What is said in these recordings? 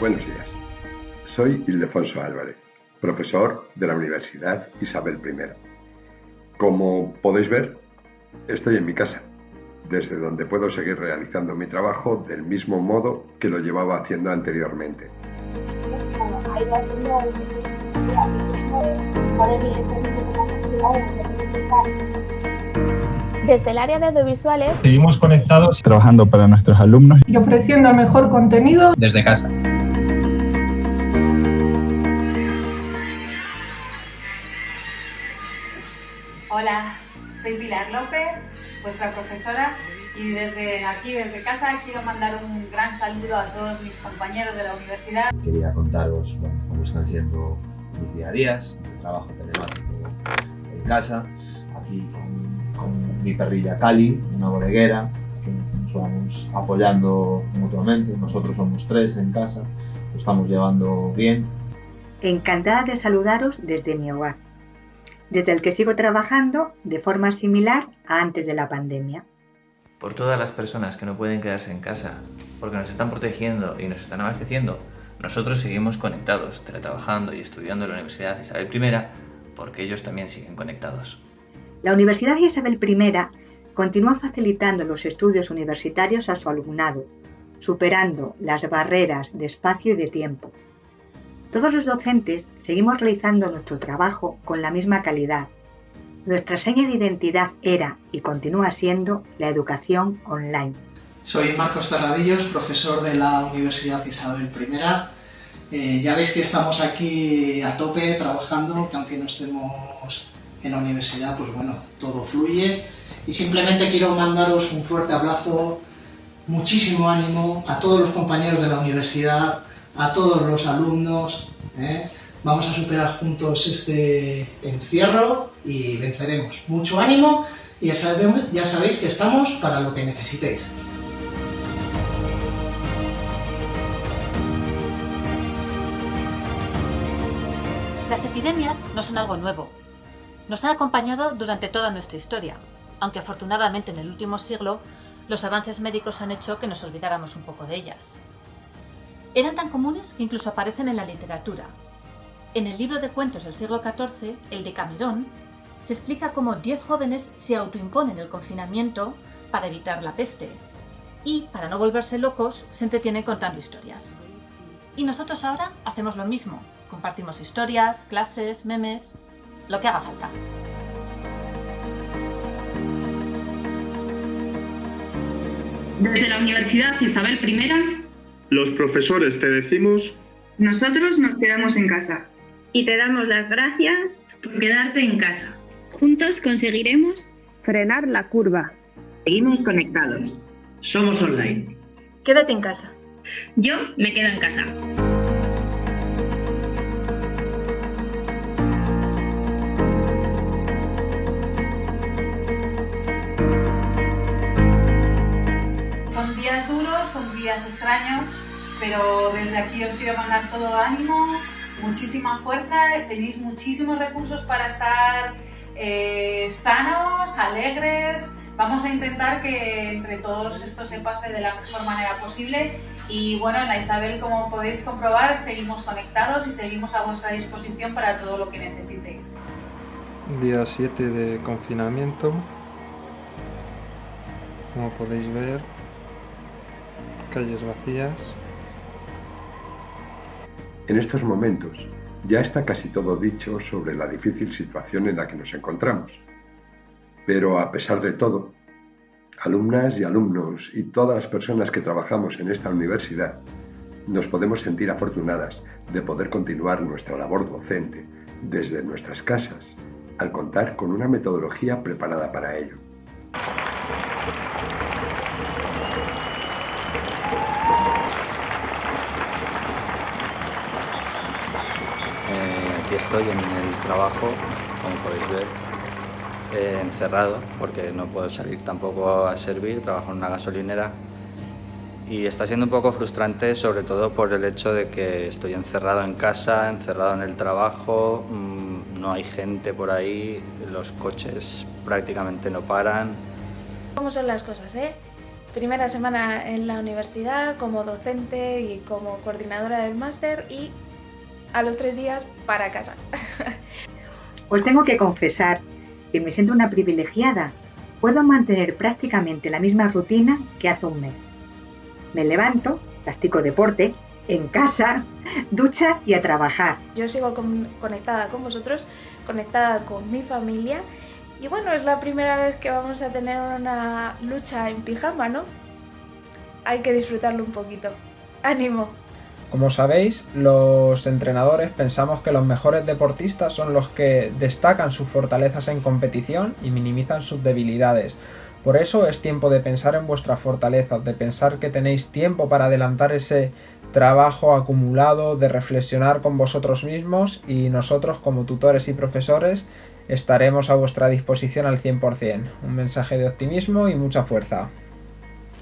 Buenos días. Soy Ildefonso Álvarez, profesor de la Universidad Isabel I. Como podéis ver, estoy en mi casa, desde donde puedo seguir realizando mi trabajo del mismo modo que lo llevaba haciendo anteriormente. Desde el área de audiovisuales seguimos conectados trabajando para nuestros alumnos y ofreciendo el mejor contenido desde casa. Hola, soy Pilar López, vuestra profesora, y desde aquí, desde casa, quiero mandar un gran saludo a todos mis compañeros de la universidad. Quería contaros bueno, cómo están siendo mis día a días, el trabajo telemático en casa, aquí con, con mi perrilla Cali, una bodeguera, que nos vamos apoyando mutuamente, nosotros somos tres en casa, lo estamos llevando bien. Encantada de saludaros desde mi hogar, desde el que sigo trabajando de forma similar a antes de la pandemia. Por todas las personas que no pueden quedarse en casa, porque nos están protegiendo y nos están abasteciendo, nosotros seguimos conectados, teletrabajando y estudiando en la Universidad Isabel I, porque ellos también siguen conectados. La Universidad Isabel I continúa facilitando los estudios universitarios a su alumnado, superando las barreras de espacio y de tiempo. Todos los docentes seguimos realizando nuestro trabajo con la misma calidad. Nuestra seña de identidad era y continúa siendo la educación online. Soy Marcos Terradillos, profesor de la Universidad Isabel I. Eh, ya veis que estamos aquí a tope trabajando, que aunque no estemos en la universidad, pues bueno, todo fluye. Y simplemente quiero mandaros un fuerte abrazo, muchísimo ánimo a todos los compañeros de la universidad, a todos los alumnos. ¿eh? Vamos a superar juntos este encierro y venceremos. Mucho ánimo y ya, ya sabéis que estamos para lo que necesitéis. Las epidemias no son algo nuevo. Nos han acompañado durante toda nuestra historia, aunque afortunadamente en el último siglo los avances médicos han hecho que nos olvidáramos un poco de ellas. Eran tan comunes que incluso aparecen en la literatura. En el libro de cuentos del siglo XIV, el de Camerón, se explica cómo 10 jóvenes se autoimponen el confinamiento para evitar la peste y, para no volverse locos, se entretienen contando historias. Y nosotros ahora hacemos lo mismo, compartimos historias, clases, memes, lo que haga falta. Desde la Universidad Isabel I, los profesores te decimos... Nosotros nos quedamos en casa. Y te damos las gracias por quedarte en casa. Juntos conseguiremos frenar la curva. Seguimos conectados. Somos online. Quédate en casa. Yo me quedo en casa. Son días duros, son días extraños, pero desde aquí os quiero mandar todo ánimo, muchísima fuerza, tenéis muchísimos recursos para estar eh, sanos, alegres. Vamos a intentar que entre todos esto se pase de la mejor manera posible y bueno, en la Isabel, como podéis comprobar, seguimos conectados y seguimos a vuestra disposición para todo lo que necesitéis. Día 7 de confinamiento. Como podéis ver, calles vacías. En estos momentos ya está casi todo dicho sobre la difícil situación en la que nos encontramos. Pero a pesar de todo, alumnas y alumnos y todas las personas que trabajamos en esta universidad nos podemos sentir afortunadas de poder continuar nuestra labor docente desde nuestras casas al contar con una metodología preparada para ello. Estoy en el trabajo, como podéis ver, eh, encerrado, porque no puedo salir tampoco a servir, trabajo en una gasolinera y está siendo un poco frustrante sobre todo por el hecho de que estoy encerrado en casa, encerrado en el trabajo, mmm, no hay gente por ahí, los coches prácticamente no paran. ¿Cómo son las cosas, eh? Primera semana en la universidad como docente y como coordinadora del máster y a los tres días para casa. Os tengo que confesar que me siento una privilegiada. Puedo mantener prácticamente la misma rutina que hace un mes. Me levanto, practico deporte, en casa, ducha y a trabajar. Yo sigo con, conectada con vosotros, conectada con mi familia y bueno, es la primera vez que vamos a tener una lucha en pijama, ¿no? Hay que disfrutarlo un poquito. ¡Ánimo! Como sabéis, los entrenadores pensamos que los mejores deportistas son los que destacan sus fortalezas en competición y minimizan sus debilidades. Por eso es tiempo de pensar en vuestras fortalezas, de pensar que tenéis tiempo para adelantar ese trabajo acumulado, de reflexionar con vosotros mismos y nosotros como tutores y profesores estaremos a vuestra disposición al 100%. Un mensaje de optimismo y mucha fuerza.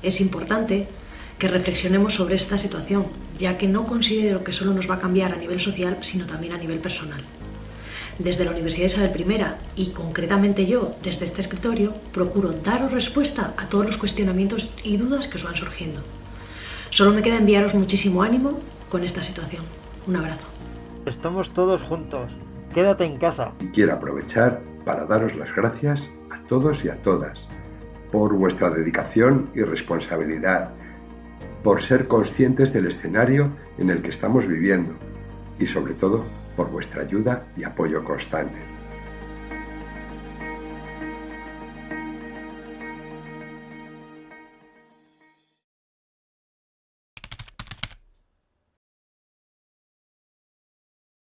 Es importante que reflexionemos sobre esta situación, ya que no considero que solo nos va a cambiar a nivel social, sino también a nivel personal. Desde la Universidad Isabel I y concretamente yo, desde este escritorio, procuro daros respuesta a todos los cuestionamientos y dudas que os van surgiendo. Solo me queda enviaros muchísimo ánimo con esta situación. Un abrazo. Estamos todos juntos. Quédate en casa. Y quiero aprovechar para daros las gracias a todos y a todas por vuestra dedicación y responsabilidad, por ser conscientes del escenario en el que estamos viviendo y sobre todo por vuestra ayuda y apoyo constante.